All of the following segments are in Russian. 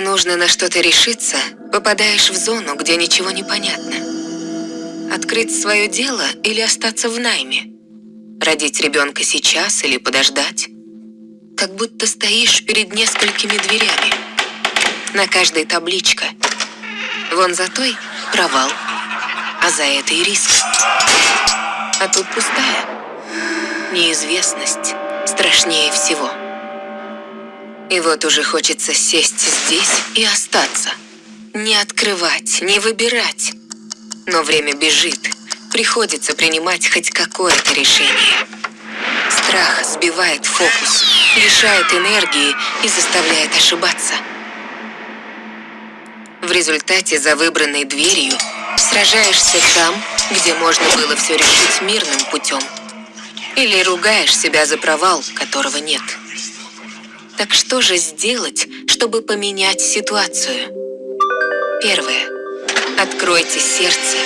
Нужно на что-то решиться, попадаешь в зону, где ничего не понятно. Открыть свое дело или остаться в найме? Родить ребенка сейчас или подождать? Как будто стоишь перед несколькими дверями. На каждой табличка. Вон за той провал, а за этой риск. А тут пустая. Неизвестность страшнее всего. И вот уже хочется сесть здесь и остаться. Не открывать, не выбирать. Но время бежит. Приходится принимать хоть какое-то решение. Страх сбивает фокус, лишает энергии и заставляет ошибаться. В результате за выбранной дверью сражаешься там, где можно было все решить мирным путем. Или ругаешь себя за провал, которого нет. Так что же сделать, чтобы поменять ситуацию? Первое. Откройте сердце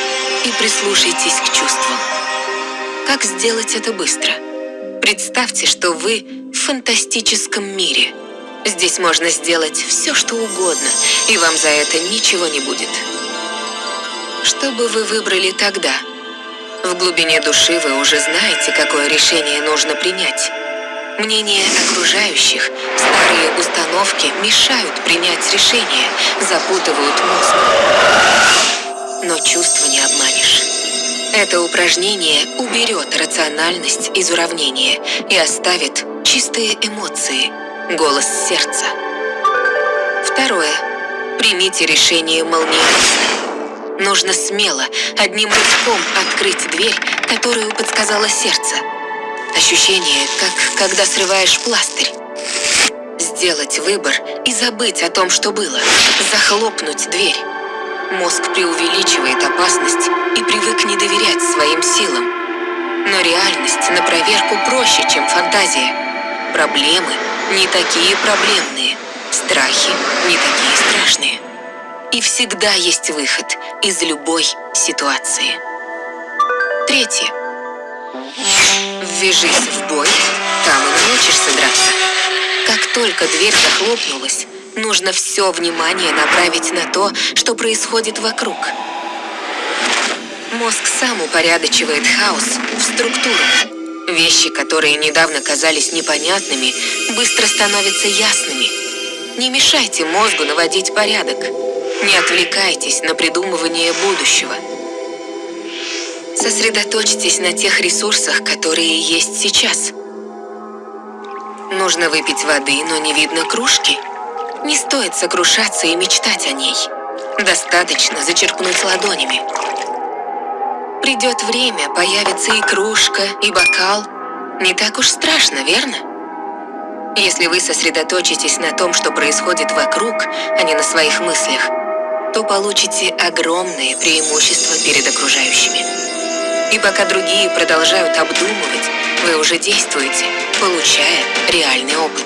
и прислушайтесь к чувствам. Как сделать это быстро? Представьте, что вы в фантастическом мире. Здесь можно сделать все, что угодно, и вам за это ничего не будет. Что бы вы выбрали тогда? В глубине души вы уже знаете, какое решение нужно принять. Мнение окружающих, старые установки мешают принять решение, запутывают мозг. Но чувства не обманешь. Это упражнение уберет рациональность из уравнения и оставит чистые эмоции, голос сердца. Второе. Примите решение молниеносно. Нужно смело, одним рывком открыть дверь, которую подсказало сердце – Ощущение, как когда срываешь пластырь. Сделать выбор и забыть о том, что было. Захлопнуть дверь. Мозг преувеличивает опасность и привык не доверять своим силам. Но реальность на проверку проще, чем фантазия. Проблемы не такие проблемные. Страхи не такие страшные. И всегда есть выход из любой ситуации. Третье. Ввяжись в бой, там и научишься драться. Как только дверь захлопнулась, нужно все внимание направить на то, что происходит вокруг. Мозг сам упорядочивает хаос в структуру. Вещи, которые недавно казались непонятными, быстро становятся ясными. Не мешайте мозгу наводить порядок. Не отвлекайтесь на придумывание будущего. Сосредоточьтесь на тех ресурсах, которые есть сейчас. Нужно выпить воды, но не видно кружки. Не стоит сокрушаться и мечтать о ней. Достаточно зачерпнуть ладонями. Придет время, появится и кружка, и бокал. Не так уж страшно, верно? Если вы сосредоточитесь на том, что происходит вокруг, а не на своих мыслях, то получите огромные преимущества перед окружающими. И пока другие продолжают обдумывать, вы уже действуете, получая реальный опыт.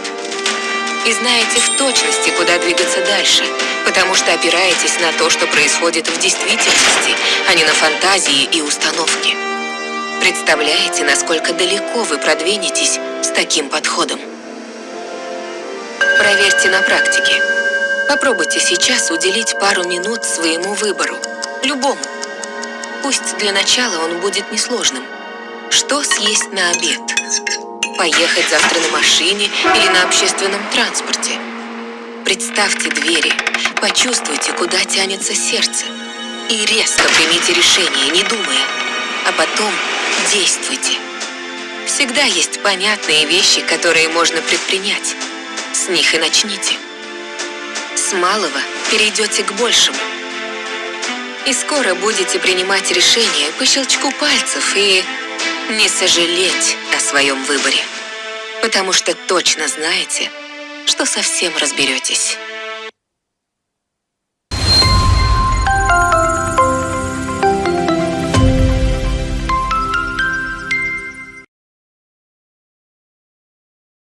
И знаете в точности, куда двигаться дальше, потому что опираетесь на то, что происходит в действительности, а не на фантазии и установки. Представляете, насколько далеко вы продвинетесь с таким подходом? Проверьте на практике. Попробуйте сейчас уделить пару минут своему выбору, любому. Пусть для начала он будет несложным. Что съесть на обед? Поехать завтра на машине или на общественном транспорте? Представьте двери, почувствуйте, куда тянется сердце. И резко примите решение, не думая. А потом действуйте. Всегда есть понятные вещи, которые можно предпринять. С них и начните. С малого перейдете к большему и скоро будете принимать решения по щелчку пальцев и не сожалеть о своем выборе. Потому что точно знаете, что совсем разберетесь.